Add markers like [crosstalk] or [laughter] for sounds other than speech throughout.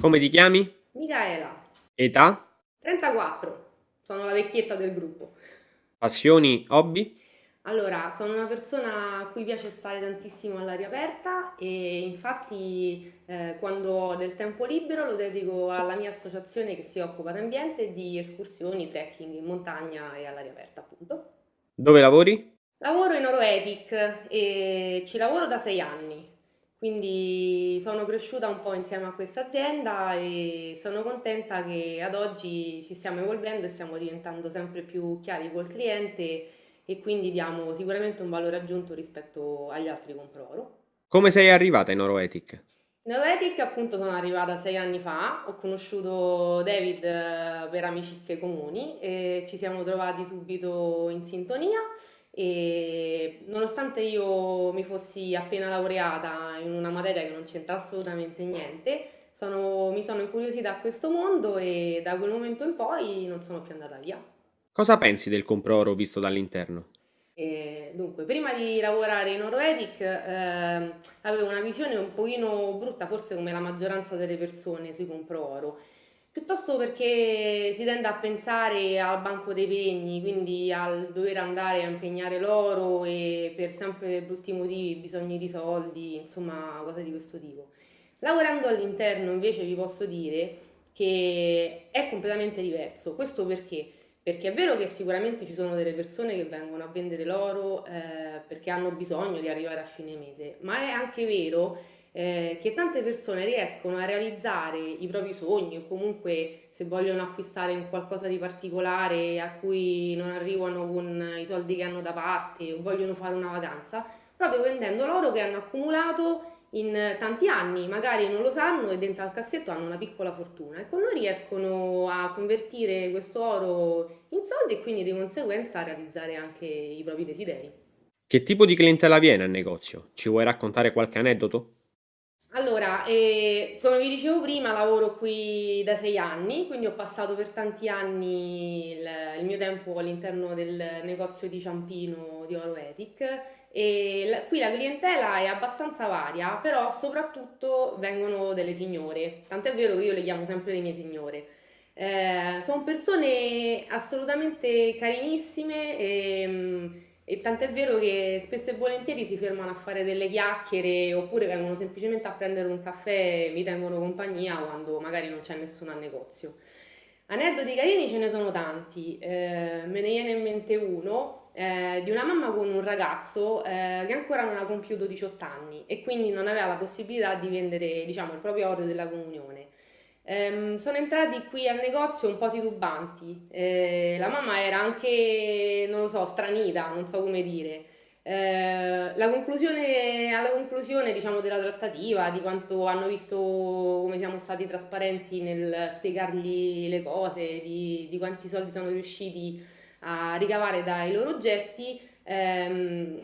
Come ti chiami? Micaela, Età? 34, sono la vecchietta del gruppo. Passioni? Hobby? Allora, sono una persona a cui piace stare tantissimo all'aria aperta e infatti eh, quando ho del tempo libero lo dedico alla mia associazione che si occupa d'ambiente e di escursioni, trekking in montagna e all'aria aperta, appunto. Dove lavori? Lavoro in Oroetic e ci lavoro da sei anni, quindi sono cresciuta un po' insieme a questa azienda e sono contenta che ad oggi ci stiamo evolvendo e stiamo diventando sempre più chiari col cliente e quindi diamo sicuramente un valore aggiunto rispetto agli altri compro-oro. Come sei arrivata in Oroetic? In Oroetic appunto sono arrivata sei anni fa, ho conosciuto David eh, per amicizie comuni e ci siamo trovati subito in sintonia e nonostante io mi fossi appena laureata in una materia che non c'entra assolutamente niente, sono- mi sono incuriosita a questo mondo e da quel momento in poi non sono più andata via. Cosa pensi del compro-oro visto dall'interno? E dunque, prima di lavorare in Oroedic ehm, avevo una visione un pochino brutta, forse come la maggioranza delle persone sui compro oro, piuttosto perché si tende a pensare al banco dei pegni, quindi al dover andare a impegnare l'oro e per sempre brutti motivi, bisogni di soldi, insomma, cose di questo tipo. Lavorando all'interno invece vi posso dire che è completamente diverso. Questo perché? Perché è vero che sicuramente ci sono delle persone che vengono a vendere l'oro eh, perché hanno bisogno di arrivare a fine mese, ma è anche vero eh, che tante persone riescono a realizzare i propri sogni o comunque se vogliono acquistare un qualcosa di particolare a cui non arrivano con i soldi che hanno da parte o vogliono fare una vacanza, proprio vendendo l'oro che hanno accumulato in tanti anni, magari non lo sanno e dentro al cassetto hanno una piccola fortuna con noi riescono a convertire questo oro in soldi e quindi di conseguenza a realizzare anche i propri desideri. Che tipo di clientela viene al negozio? Ci vuoi raccontare qualche aneddoto? Eh, come vi dicevo prima, lavoro qui da sei anni, quindi ho passato per tanti anni il, il mio tempo all'interno del negozio di Ciampino di Oro Ethic e la- qui la clientela è abbastanza varia, però soprattutto vengono delle signore, tant'è vero che io le chiamo sempre le mie signore. Eh, sono persone assolutamente carinissime e, e tant'è vero che spesso e volentieri si fermano a fare delle chiacchiere oppure vengono semplicemente a prendere un caffè e mi tengono compagnia quando magari non c'è nessuno al negozio. Aneddoti carini ce ne sono tanti, eh, me ne viene in mente uno eh, di una mamma con un ragazzo eh, che ancora non ha compiuto 18 anni e quindi non aveva la possibilità di vendere, diciamo, il proprio oro della comunione. Ehm, sono entrati qui al negozio un po' titubanti, eh, la mamma era anche, non lo so, stranita, non so come dire. Eh, conclusione, alla conclusione, diciamo, della trattativa, di quanto hanno visto come siamo stati trasparenti nel spiegargli le cose, di, di quanti soldi sono riusciti a ricavare dai loro oggetti, ehm,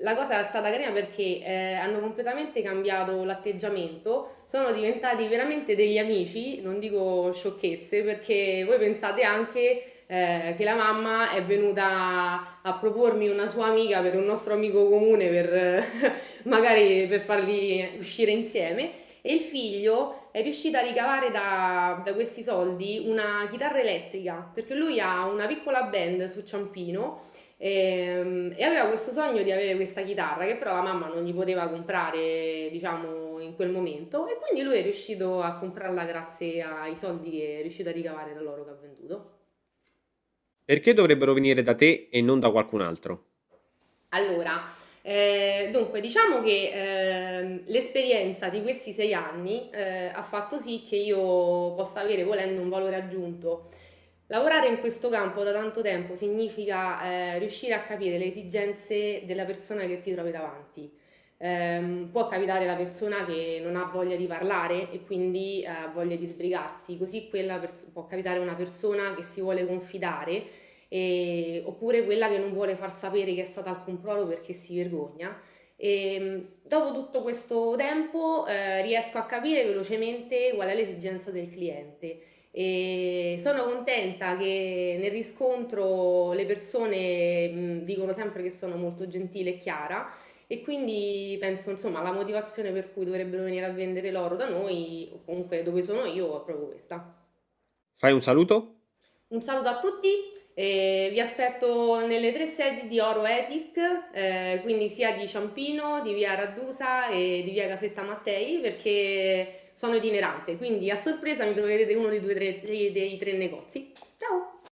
la cosa è stata carina perché eh, hanno completamente cambiato l'atteggiamento, sono diventati veramente degli amici, non dico sciocchezze, perché voi pensate anche eh, che la mamma è venuta a propormi una sua amica per un nostro amico comune per [laughs] magari per farli uscire insieme e il figlio è riuscito a ricavare da, da questi soldi una chitarra elettrica perché lui ha una piccola band su Ciampino e, e aveva questo sogno di avere questa chitarra che però la mamma non gli poteva comprare diciamo in quel momento e quindi lui è riuscito a comprarla grazie ai soldi che è riuscito a ricavare dall'oro che ha venduto. Perché dovrebbero venire da te e non da qualcun altro? Allora, eh, dunque, diciamo che ehm, l'esperienza di questi sei anni eh, ha fatto sì che io possa avere, volendo, un valore aggiunto. Lavorare in questo campo da tanto tempo significa eh, riuscire a capire le esigenze della persona che ti trovi davanti. Ehm, può capitare la persona che non ha voglia di parlare e quindi eh, ha voglia di sbrigarsi, così può capitare una persona che si vuole confidare e- oppure quella che non vuole far sapere che è stata al controllo perché si vergogna. E, mh, dopo tutto questo tempo eh, riesco a capire velocemente qual è l'esigenza del cliente e sono contenta che nel riscontro le persone mh, dicono sempre che sono molto gentile e chiara e quindi penso insomma la motivazione per cui dovrebbero venire a vendere l'oro da noi o comunque dove sono io è proprio questa. Fai un saluto? Un saluto a tutti, e vi aspetto nelle tre sedi di Oro Ethic, eh, quindi sia di Ciampino, di via Raddusa e di via Casetta Mattei perché sono itinerante, quindi a sorpresa mi troverete uno dei, due, tre, dei tre negozi. Ciao!